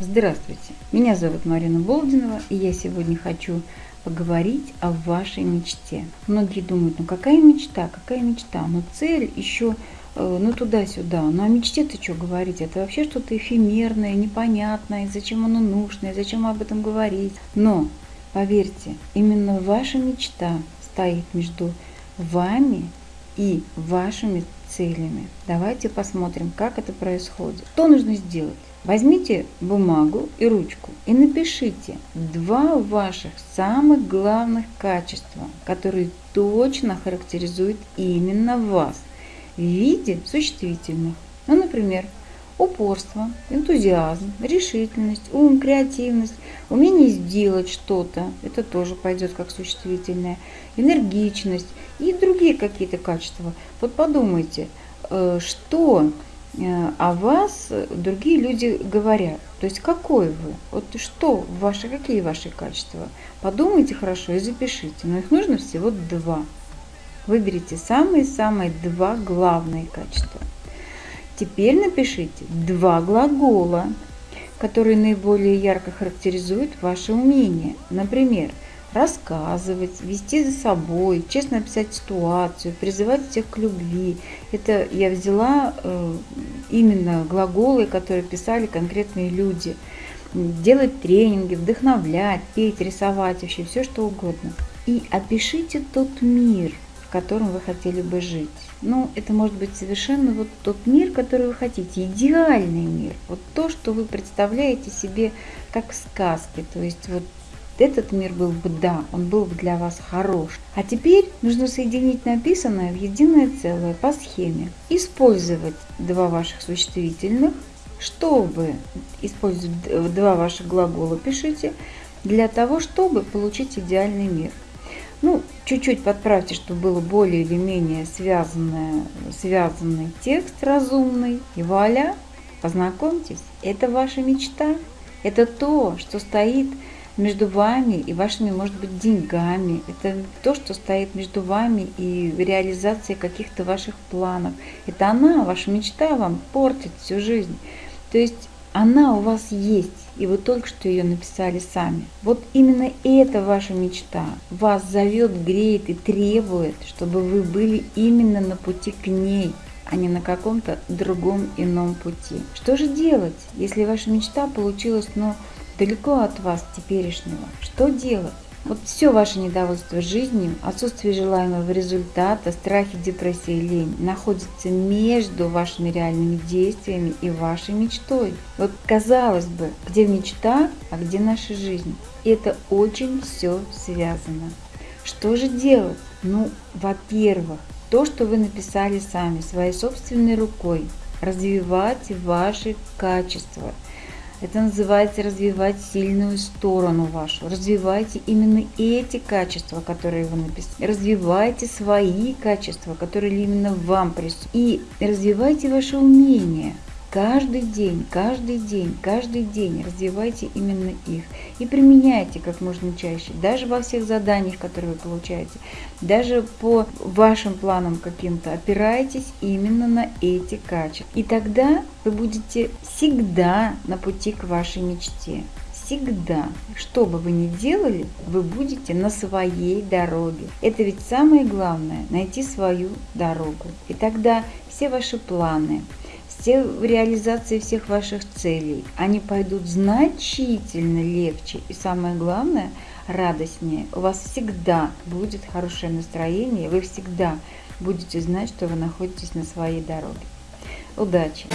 Здравствуйте, меня зовут Марина Болдинова, и я сегодня хочу поговорить о вашей мечте. Многие думают, ну какая мечта, какая мечта, но цель еще э, ну туда-сюда. Ну о мечте-то что говорить? Это вообще что-то эфемерное, непонятное, зачем оно нужно, зачем об этом говорить. Но, поверьте, именно ваша мечта стоит между вами и вашими целями. Давайте посмотрим, как это происходит. Что нужно сделать? Возьмите бумагу и ручку и напишите два ваших самых главных качества, которые точно характеризуют именно вас в виде существительных. Ну, например, упорство, энтузиазм, решительность, ум, креативность, умение сделать что-то, это тоже пойдет как существительное, энергичность и другие какие-то качества. Вот подумайте, э, что Э, о вас другие люди говорят. То есть какой вы? Вот что ваши, какие ваши качества? Подумайте хорошо и запишите. Но их нужно всего два. Выберите самые-самые два главные качества. Теперь напишите два глагола, которые наиболее ярко характеризуют ваше умение. Например, рассказывать, вести за собой, честно описать ситуацию, призывать всех к любви. Это я взяла э, именно глаголы, которые писали конкретные люди. Делать тренинги, вдохновлять, петь, рисовать, вообще все что угодно. И опишите тот мир, в котором вы хотели бы жить. Ну, это может быть совершенно вот тот мир, который вы хотите, идеальный мир. Вот то, что вы представляете себе как в сказке. То есть вот этот мир был бы, да, он был бы для вас хорош. А теперь нужно соединить написанное в единое целое по схеме. Использовать два ваших существительных, чтобы использовать два ваших глагола, пишите, для того, чтобы получить идеальный мир. Чуть-чуть подправьте, чтобы было более или менее связанное, связанный текст разумный. И вуаля, познакомьтесь, это ваша мечта. Это то, что стоит между вами и вашими, может быть, деньгами. Это то, что стоит между вами и реализацией каких-то ваших планов. Это она, ваша мечта вам портит всю жизнь. То есть она у вас есть, и вы только что ее написали сами. Вот именно эта ваша мечта вас зовет, греет и требует, чтобы вы были именно на пути к ней, а не на каком-то другом ином пути. Что же делать, если ваша мечта получилась, ну, далеко от вас теперешнего. Что делать? Вот все ваше недовольство жизнью, отсутствие желаемого результата, страхи, депрессия и лень находится между вашими реальными действиями и вашей мечтой. Вот казалось бы, где мечта, а где наша жизнь? И это очень все связано. Что же делать? Ну, во-первых, то, что вы написали сами, своей собственной рукой, развивать ваши качества – это называется развивать сильную сторону вашу. Развивайте именно эти качества, которые вы написали. Развивайте свои качества, которые именно вам присутствуют. И развивайте ваше умение. Каждый день, каждый день, каждый день развивайте именно их и применяйте как можно чаще, даже во всех заданиях, которые вы получаете, даже по вашим планам каким-то опирайтесь именно на эти качества. И тогда вы будете всегда на пути к вашей мечте. Всегда, что бы вы ни делали, вы будете на своей дороге. Это ведь самое главное, найти свою дорогу. И тогда все ваши планы, все в реализации всех ваших целей, они пойдут значительно легче и самое главное, радостнее. У вас всегда будет хорошее настроение, вы всегда будете знать, что вы находитесь на своей дороге. Удачи!